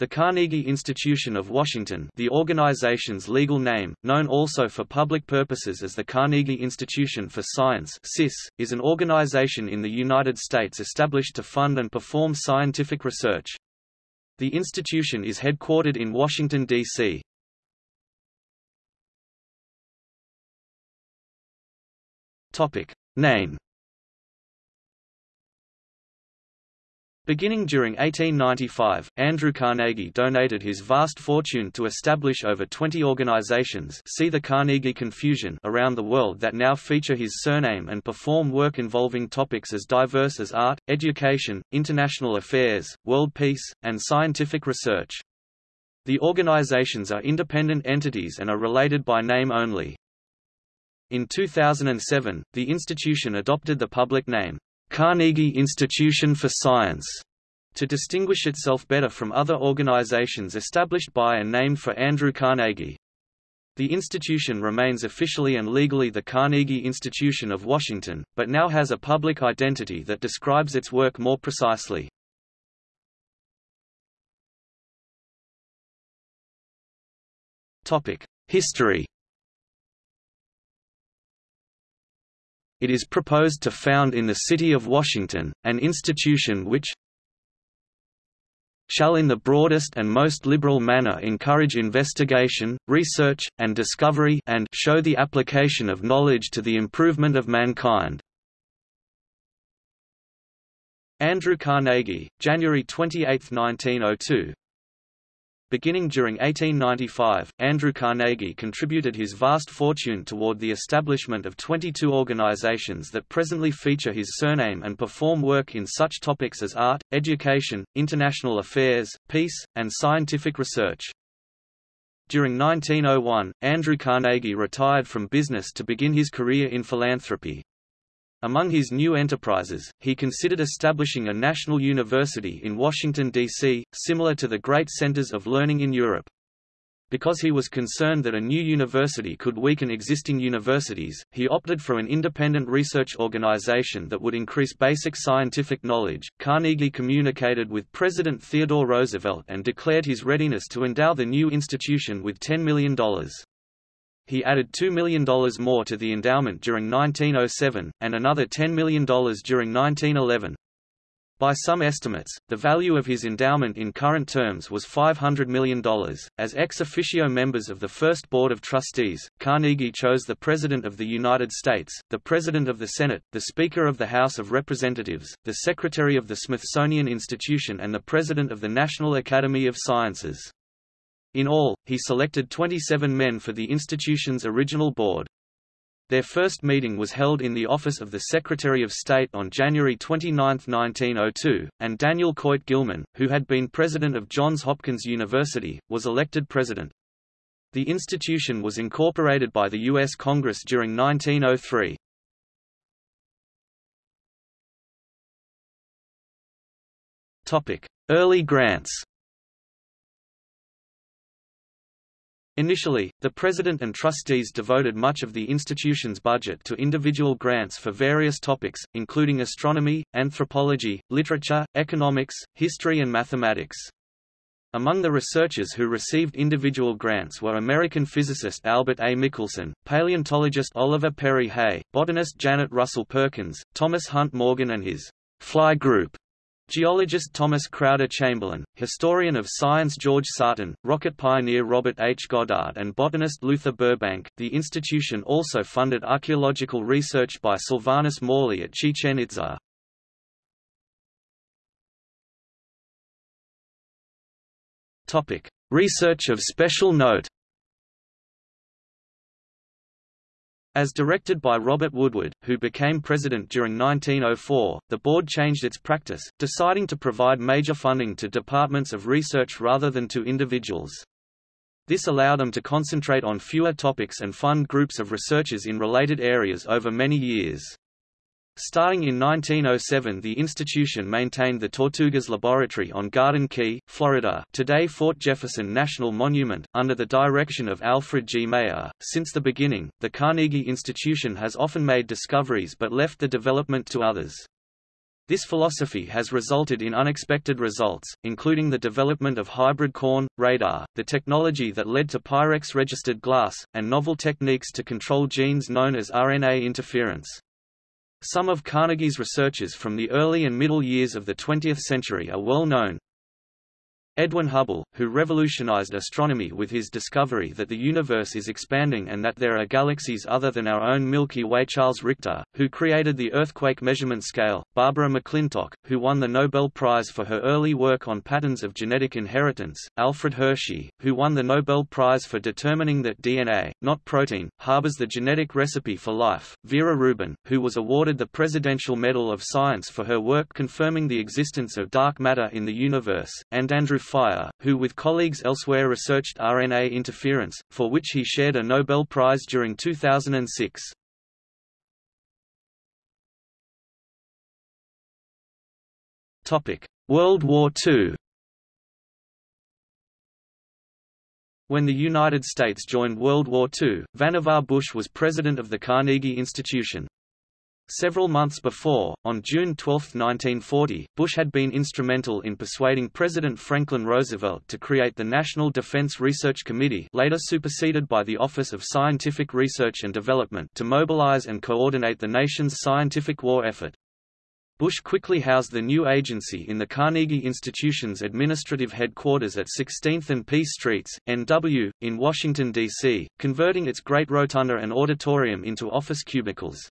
The Carnegie Institution of Washington the organization's legal name, known also for public purposes as the Carnegie Institution for Science CIS, is an organization in the United States established to fund and perform scientific research. The institution is headquartered in Washington, D.C. Name Beginning during 1895, Andrew Carnegie donated his vast fortune to establish over 20 organizations see the Carnegie Confusion around the world that now feature his surname and perform work involving topics as diverse as art, education, international affairs, world peace, and scientific research. The organizations are independent entities and are related by name only. In 2007, the institution adopted the public name, Carnegie Institution for Science to distinguish itself better from other organizations established by and named for Andrew Carnegie. The institution remains officially and legally the Carnegie Institution of Washington, but now has a public identity that describes its work more precisely. History It is proposed to found in the City of Washington, an institution which shall in the broadest and most liberal manner encourage investigation, research, and discovery and show the application of knowledge to the improvement of mankind." Andrew Carnegie, January 28, 1902 Beginning during 1895, Andrew Carnegie contributed his vast fortune toward the establishment of 22 organizations that presently feature his surname and perform work in such topics as art, education, international affairs, peace, and scientific research. During 1901, Andrew Carnegie retired from business to begin his career in philanthropy. Among his new enterprises, he considered establishing a national university in Washington, D.C., similar to the great centers of learning in Europe. Because he was concerned that a new university could weaken existing universities, he opted for an independent research organization that would increase basic scientific knowledge. Carnegie communicated with President Theodore Roosevelt and declared his readiness to endow the new institution with $10 million he added $2 million more to the endowment during 1907, and another $10 million during 1911. By some estimates, the value of his endowment in current terms was $500 million. As ex officio members of the first Board of Trustees, Carnegie chose the President of the United States, the President of the Senate, the Speaker of the House of Representatives, the Secretary of the Smithsonian Institution, and the President of the National Academy of Sciences. In all, he selected 27 men for the institution's original board. Their first meeting was held in the office of the Secretary of State on January 29, 1902, and Daniel Coit Gilman, who had been president of Johns Hopkins University, was elected president. The institution was incorporated by the U.S. Congress during 1903. Early grants Initially, the president and trustees devoted much of the institution's budget to individual grants for various topics, including astronomy, anthropology, literature, economics, history and mathematics. Among the researchers who received individual grants were American physicist Albert A. Michelson, paleontologist Oliver Perry Hay, botanist Janet Russell Perkins, Thomas Hunt Morgan and his Fly Group, Geologist Thomas Chrowder Chamberlin, historian of science George Sarton, rocket pioneer Robert H. Goddard, and botanist Luther Burbank. The institution also funded archaeological research by Sylvanus Morley at Chichen Itza. Topic: Research of special note. As directed by Robert Woodward, who became president during 1904, the board changed its practice, deciding to provide major funding to departments of research rather than to individuals. This allowed them to concentrate on fewer topics and fund groups of researchers in related areas over many years. Starting in 1907 the institution maintained the Tortugas Laboratory on Garden Key, Florida today Fort Jefferson National Monument, under the direction of Alfred G. Mayer. Since the beginning, the Carnegie Institution has often made discoveries but left the development to others. This philosophy has resulted in unexpected results, including the development of hybrid corn, radar, the technology that led to Pyrex-registered glass, and novel techniques to control genes known as RNA interference. Some of Carnegie's researches from the early and middle years of the 20th century are well known, Edwin Hubble, who revolutionized astronomy with his discovery that the universe is expanding and that there are galaxies other than our own Milky Way. Charles Richter, who created the earthquake measurement scale, Barbara McClintock, who won the Nobel Prize for her early work on patterns of genetic inheritance, Alfred Hershey, who won the Nobel Prize for determining that DNA, not protein, harbors the genetic recipe for life, Vera Rubin, who was awarded the Presidential Medal of Science for her work confirming the existence of dark matter in the universe, and Andrew Fire, who with colleagues elsewhere researched RNA interference, for which he shared a Nobel Prize during 2006. World War II When the United States joined World War II, Vannevar Bush was president of the Carnegie Institution. Several months before, on June 12, 1940, Bush had been instrumental in persuading President Franklin Roosevelt to create the National Defense Research Committee later superseded by the Office of Scientific Research and Development to mobilize and coordinate the nation's scientific war effort. Bush quickly housed the new agency in the Carnegie Institution's administrative headquarters at 16th and P Streets, NW, in Washington, D.C., converting its great rotunda and auditorium into office cubicles.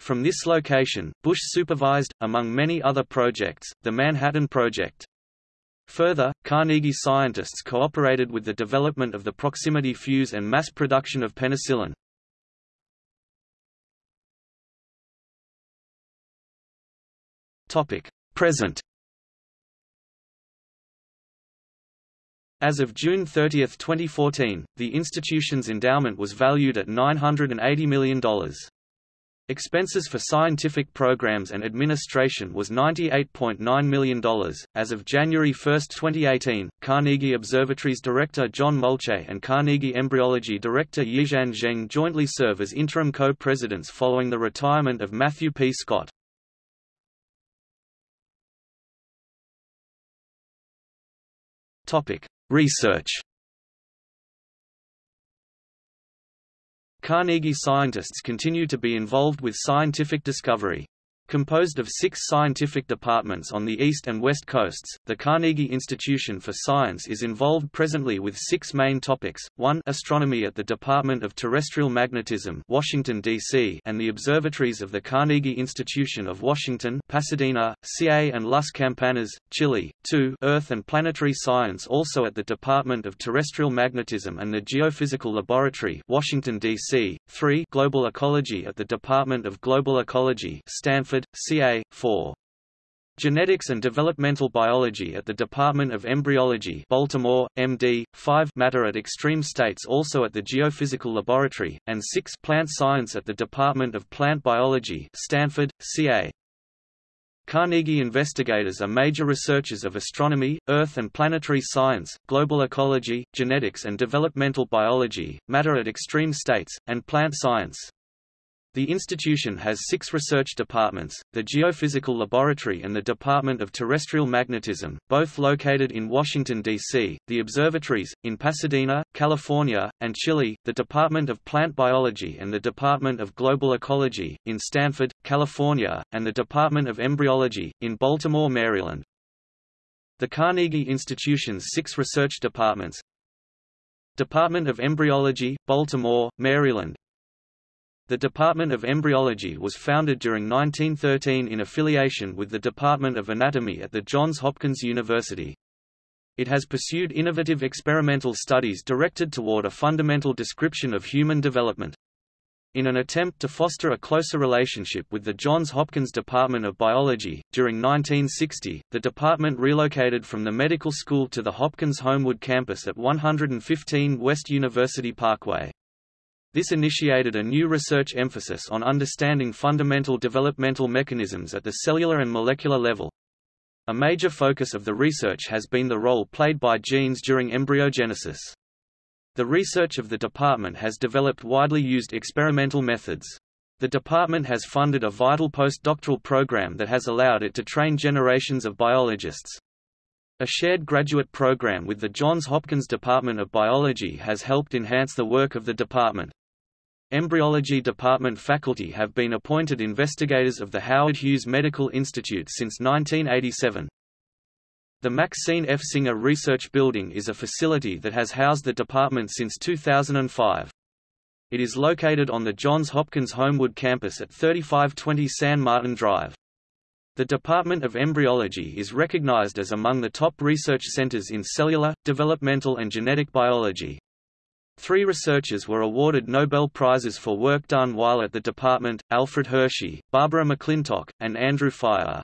From this location, Bush supervised, among many other projects, the Manhattan Project. Further, Carnegie scientists cooperated with the development of the proximity fuse and mass production of penicillin. Present As of June 30, 2014, the institution's endowment was valued at $980 million. Expenses for scientific programs and administration was $98.9 million. As of January 1, 2018, Carnegie Observatory's director John Mulchaey and Carnegie Embryology director Yixian Zheng jointly serve as interim co-presidents following the retirement of Matthew P. Scott. Topic: Research Carnegie scientists continue to be involved with scientific discovery. Composed of six scientific departments on the east and west coasts, the Carnegie Institution for Science is involved presently with six main topics, 1 astronomy at the Department of Terrestrial Magnetism Washington, D.C. and the observatories of the Carnegie Institution of Washington Pasadena, CA and Las Campanas, Chile, 2 Earth and Planetary Science also at the Department of Terrestrial Magnetism and the Geophysical Laboratory Washington, D.C., 3 Global Ecology at the Department of Global Ecology Stanford CA, 4. Genetics and Developmental Biology at the Department of Embryology Baltimore, MD, 5 Matter at Extreme States also at the Geophysical Laboratory, and 6 Plant Science at the Department of Plant Biology Stanford, CA. Carnegie investigators are major researchers of astronomy, earth and planetary science, global ecology, genetics and developmental biology, matter at extreme states, and plant science. The institution has six research departments, the Geophysical Laboratory and the Department of Terrestrial Magnetism, both located in Washington, D.C., the observatories, in Pasadena, California, and Chile, the Department of Plant Biology and the Department of Global Ecology, in Stanford, California, and the Department of Embryology, in Baltimore, Maryland. The Carnegie Institution's six research departments Department of Embryology, Baltimore, Maryland the Department of Embryology was founded during 1913 in affiliation with the Department of Anatomy at the Johns Hopkins University. It has pursued innovative experimental studies directed toward a fundamental description of human development. In an attempt to foster a closer relationship with the Johns Hopkins Department of Biology, during 1960, the department relocated from the medical school to the Hopkins Homewood campus at 115 West University Parkway. This initiated a new research emphasis on understanding fundamental developmental mechanisms at the cellular and molecular level. A major focus of the research has been the role played by genes during embryogenesis. The research of the department has developed widely used experimental methods. The department has funded a vital postdoctoral program that has allowed it to train generations of biologists. A shared graduate program with the Johns Hopkins Department of Biology has helped enhance the work of the department. Embryology department faculty have been appointed investigators of the Howard Hughes Medical Institute since 1987. The Maxine F. Singer Research Building is a facility that has housed the department since 2005. It is located on the Johns Hopkins Homewood campus at 3520 San Martin Drive. The Department of Embryology is recognized as among the top research centers in cellular, developmental and genetic biology. Three researchers were awarded Nobel Prizes for work done while at the department, Alfred Hershey, Barbara McClintock, and Andrew Fire.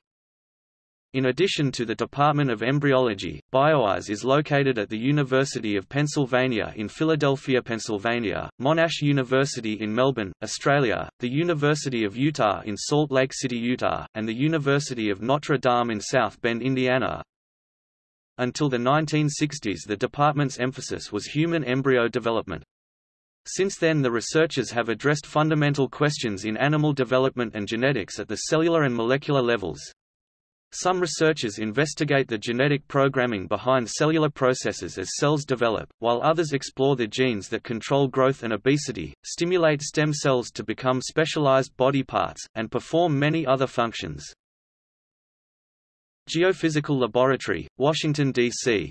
In addition to the Department of Embryology, BioEyes is located at the University of Pennsylvania in Philadelphia, Pennsylvania, Monash University in Melbourne, Australia, the University of Utah in Salt Lake City, Utah, and the University of Notre Dame in South Bend, Indiana. Until the 1960s the department's emphasis was human embryo development. Since then the researchers have addressed fundamental questions in animal development and genetics at the cellular and molecular levels. Some researchers investigate the genetic programming behind cellular processes as cells develop, while others explore the genes that control growth and obesity, stimulate stem cells to become specialized body parts, and perform many other functions. Geophysical Laboratory, Washington, D.C.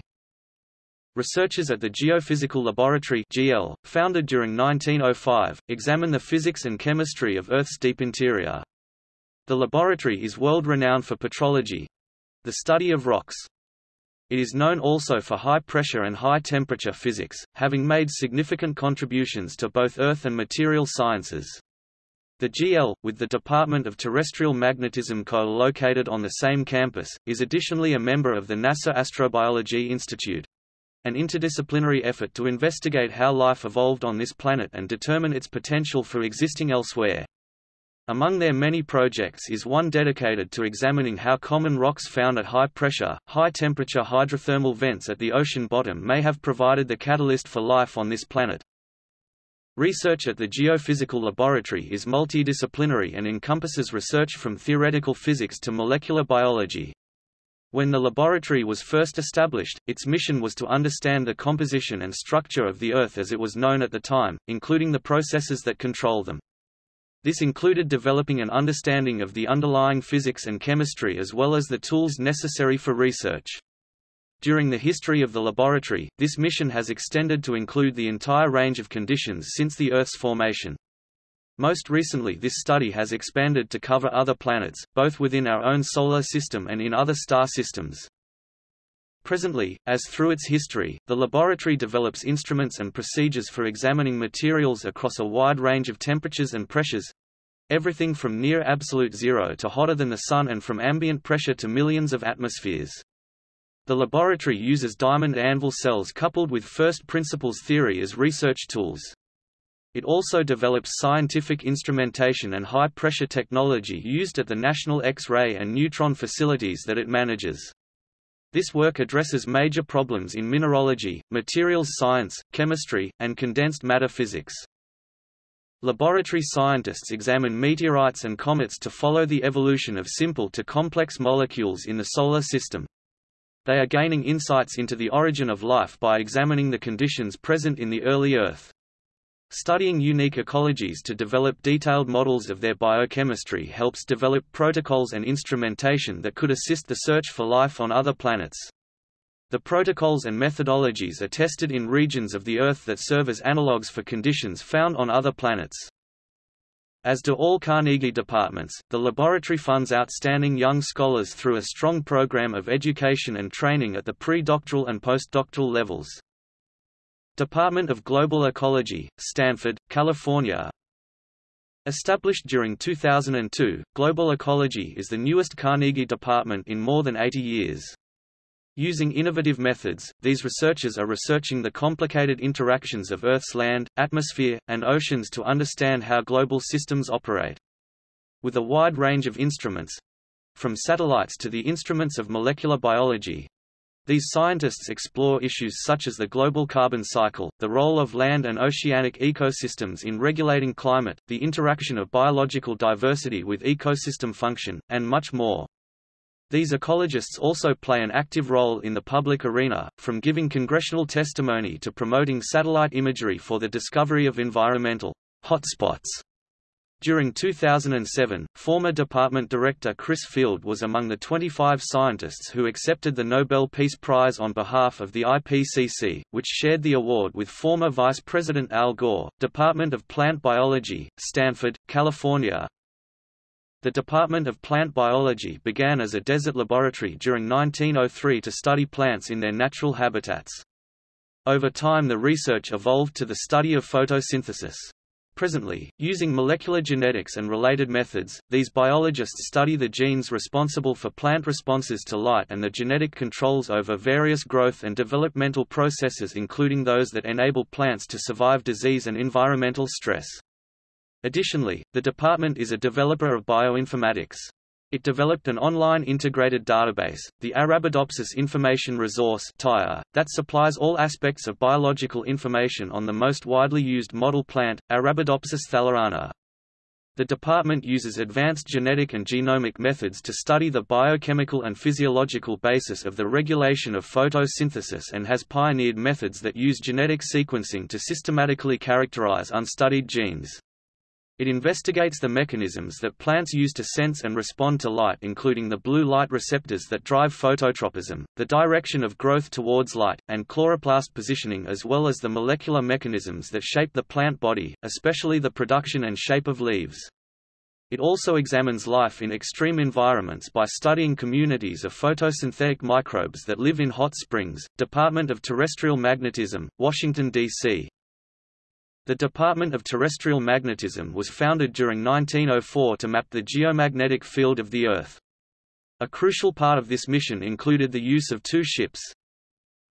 Researchers at the Geophysical Laboratory GL, founded during 1905, examine the physics and chemistry of Earth's deep interior. The laboratory is world-renowned for petrology—the study of rocks. It is known also for high-pressure and high-temperature physics, having made significant contributions to both earth and material sciences. The GL, with the Department of Terrestrial Magnetism co-located on the same campus, is additionally a member of the NASA Astrobiology Institute. An interdisciplinary effort to investigate how life evolved on this planet and determine its potential for existing elsewhere. Among their many projects is one dedicated to examining how common rocks found at high pressure, high temperature hydrothermal vents at the ocean bottom may have provided the catalyst for life on this planet. Research at the Geophysical Laboratory is multidisciplinary and encompasses research from theoretical physics to molecular biology. When the laboratory was first established, its mission was to understand the composition and structure of the Earth as it was known at the time, including the processes that control them. This included developing an understanding of the underlying physics and chemistry as well as the tools necessary for research. During the history of the laboratory, this mission has extended to include the entire range of conditions since the Earth's formation. Most recently this study has expanded to cover other planets, both within our own solar system and in other star systems. Presently, as through its history, the laboratory develops instruments and procedures for examining materials across a wide range of temperatures and pressures everything from near absolute zero to hotter than the Sun and from ambient pressure to millions of atmospheres. The laboratory uses diamond anvil cells coupled with first principles theory as research tools. It also develops scientific instrumentation and high-pressure technology used at the National X-ray and neutron facilities that it manages. This work addresses major problems in mineralogy, materials science, chemistry, and condensed matter physics. Laboratory scientists examine meteorites and comets to follow the evolution of simple to complex molecules in the Solar System. They are gaining insights into the origin of life by examining the conditions present in the early Earth. Studying unique ecologies to develop detailed models of their biochemistry helps develop protocols and instrumentation that could assist the search for life on other planets. The protocols and methodologies are tested in regions of the Earth that serve as analogues for conditions found on other planets. As do all Carnegie departments, the laboratory funds outstanding young scholars through a strong program of education and training at the pre-doctoral and postdoctoral levels. Department of Global Ecology, Stanford, California Established during 2002, Global Ecology is the newest Carnegie department in more than 80 years. Using innovative methods, these researchers are researching the complicated interactions of Earth's land, atmosphere, and oceans to understand how global systems operate. With a wide range of instruments—from satellites to the instruments of molecular biology, These scientists explore issues such as the global carbon cycle, the role of land and oceanic ecosystems in regulating climate, the interaction of biological diversity with ecosystem function, and much more. These ecologists also play an active role in the public arena, from giving congressional testimony to promoting satellite imagery for the discovery of environmental hotspots during 2007, former department director Chris Field was among the 25 scientists who accepted the Nobel Peace Prize on behalf of the IPCC, which shared the award with former Vice President Al Gore, Department of Plant Biology, Stanford, California. The Department of Plant Biology began as a desert laboratory during 1903 to study plants in their natural habitats. Over time the research evolved to the study of photosynthesis. Presently, using molecular genetics and related methods, these biologists study the genes responsible for plant responses to light and the genetic controls over various growth and developmental processes including those that enable plants to survive disease and environmental stress. Additionally, the department is a developer of bioinformatics. It developed an online integrated database, the Arabidopsis Information Resource that supplies all aspects of biological information on the most widely used model plant, Arabidopsis thaliana. The department uses advanced genetic and genomic methods to study the biochemical and physiological basis of the regulation of photosynthesis and has pioneered methods that use genetic sequencing to systematically characterize unstudied genes. It investigates the mechanisms that plants use to sense and respond to light including the blue light receptors that drive phototropism, the direction of growth towards light, and chloroplast positioning as well as the molecular mechanisms that shape the plant body, especially the production and shape of leaves. It also examines life in extreme environments by studying communities of photosynthetic microbes that live in hot springs. Department of Terrestrial Magnetism, Washington, D.C. The Department of Terrestrial Magnetism was founded during 1904 to map the geomagnetic field of the Earth. A crucial part of this mission included the use of two ships.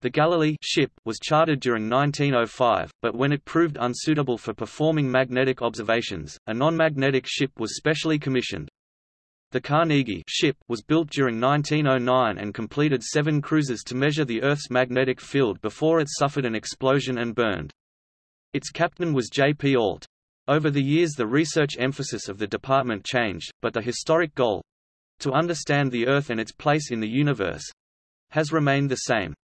The Galilee ship was chartered during 1905, but when it proved unsuitable for performing magnetic observations, a non-magnetic ship was specially commissioned. The Carnegie ship was built during 1909 and completed seven cruises to measure the Earth's magnetic field before it suffered an explosion and burned. Its captain was J. P. Ault. Over the years the research emphasis of the department changed, but the historic goal—to understand the Earth and its place in the universe—has remained the same.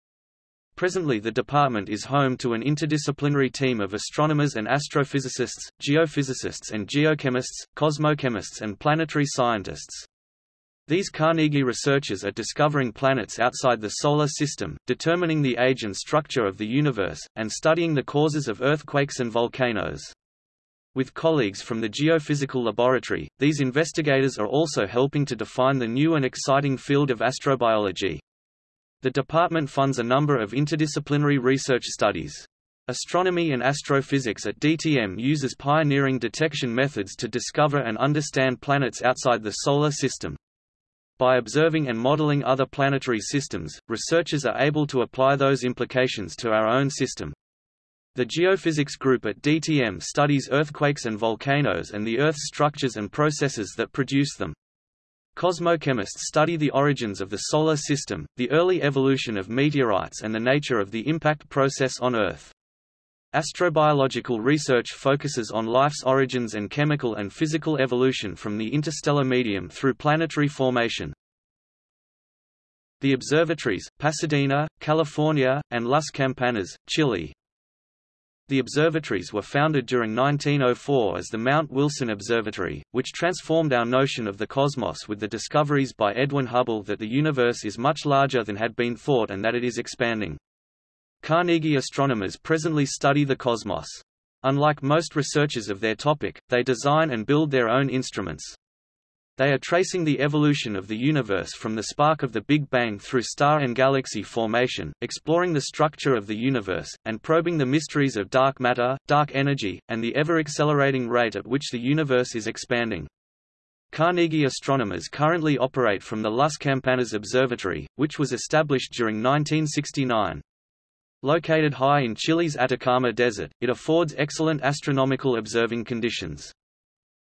Presently the department is home to an interdisciplinary team of astronomers and astrophysicists, geophysicists and geochemists, cosmochemists and planetary scientists. These Carnegie researchers are discovering planets outside the Solar System, determining the age and structure of the universe, and studying the causes of earthquakes and volcanoes. With colleagues from the Geophysical Laboratory, these investigators are also helping to define the new and exciting field of astrobiology. The department funds a number of interdisciplinary research studies. Astronomy and astrophysics at DTM uses pioneering detection methods to discover and understand planets outside the Solar System. By observing and modeling other planetary systems, researchers are able to apply those implications to our own system. The geophysics group at DTM studies earthquakes and volcanoes and the Earth's structures and processes that produce them. Cosmochemists study the origins of the Solar System, the early evolution of meteorites and the nature of the impact process on Earth. Astrobiological research focuses on life's origins and chemical and physical evolution from the interstellar medium through planetary formation. The observatories, Pasadena, California, and Las Campanas, Chile. The observatories were founded during 1904 as the Mount Wilson Observatory, which transformed our notion of the cosmos with the discoveries by Edwin Hubble that the universe is much larger than had been thought and that it is expanding. Carnegie astronomers presently study the cosmos. Unlike most researchers of their topic, they design and build their own instruments. They are tracing the evolution of the universe from the spark of the Big Bang through star and galaxy formation, exploring the structure of the universe, and probing the mysteries of dark matter, dark energy, and the ever-accelerating rate at which the universe is expanding. Carnegie astronomers currently operate from the Las Campanas Observatory, which was established during 1969. Located high in Chile's Atacama Desert, it affords excellent astronomical observing conditions.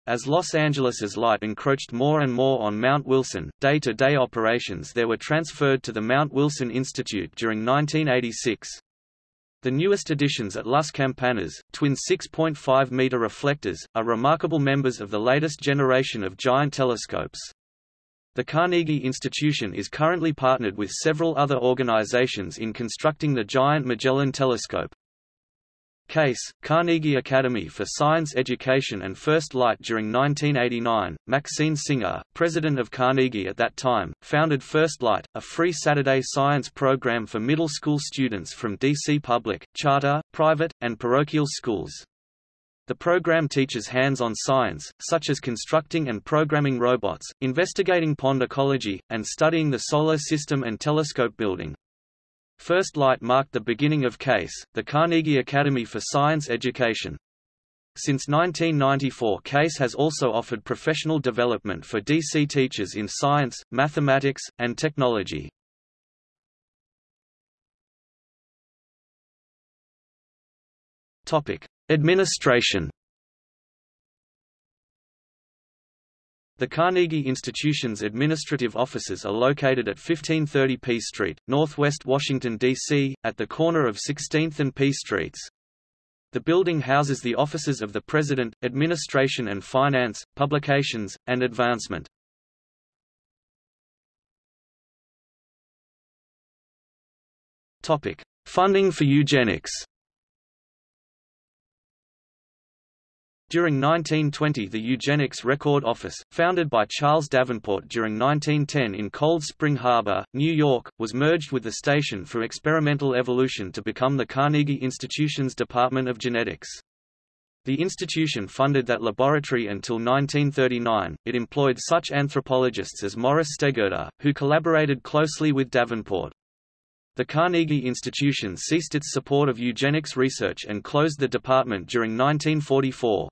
As Los Angeles's light encroached more and more on Mount Wilson, day-to-day -day operations there were transferred to the Mount Wilson Institute during 1986. The newest additions at Las Campanas, twin 6.5-meter reflectors, are remarkable members of the latest generation of giant telescopes. The Carnegie Institution is currently partnered with several other organizations in constructing the giant Magellan telescope. Case, Carnegie Academy for Science Education and First Light during 1989, Maxine Singer, president of Carnegie at that time, founded First Light, a free Saturday science program for middle school students from DC public, charter, private, and parochial schools. The program teaches hands-on science, such as constructing and programming robots, investigating pond ecology, and studying the solar system and telescope building. First Light marked the beginning of CASE, the Carnegie Academy for Science Education. Since 1994 CASE has also offered professional development for DC teachers in science, mathematics, and technology. Administration The Carnegie Institution's administrative offices are located at 1530 P Street, Northwest Washington, D.C., at the corner of 16th and P Streets. The building houses the offices of the President, Administration and Finance, Publications, and Advancement. Funding for eugenics During 1920 the Eugenics Record Office, founded by Charles Davenport during 1910 in Cold Spring Harbor, New York, was merged with the Station for Experimental Evolution to become the Carnegie Institution's Department of Genetics. The institution funded that laboratory until 1939. It employed such anthropologists as Morris Steggerda, who collaborated closely with Davenport. The Carnegie Institution ceased its support of eugenics research and closed the department during 1944.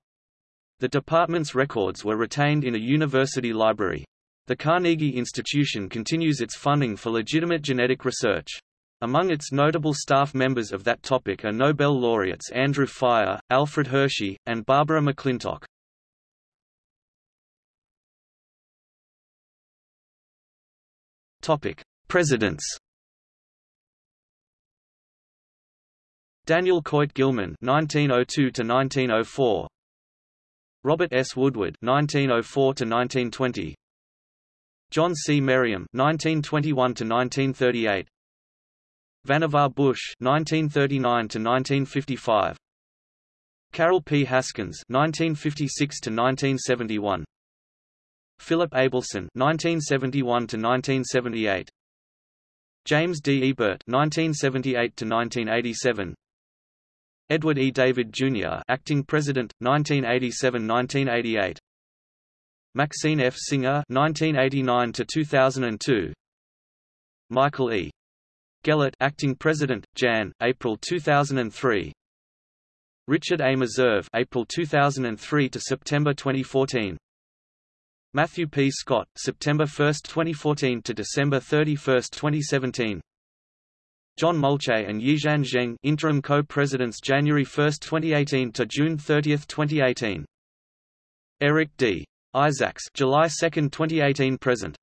The department's records were retained in a university library. The Carnegie Institution continues its funding for legitimate genetic research. Among its notable staff members of that topic are Nobel laureates Andrew Fire, Alfred Hershey, and Barbara McClintock. Topic: Presidents. Daniel Coit Gilman (1902–1904), Robert S. Woodward (1904–1920), John C. Merriam (1921–1938), Vannevar Bush (1939–1955), Carroll P. Haskins (1956–1971), Philip Abelson (1971–1978), James D. Ebert (1978–1987). Edward E. David, Jr. Acting President, 1987–1988 Maxine F. Singer 1989–2002 Michael E. Gellert Acting President, Jan, April 2003 Richard A. Meserve April 2003 to September 2014 Matthew P. Scott, September 1, 2014 to December 31, 2017 John Mulchaey and Yixian Zheng interim co-presidents January 1, 2018 to June 30, 2018. Eric D. Isaacs July 2, 2018 present.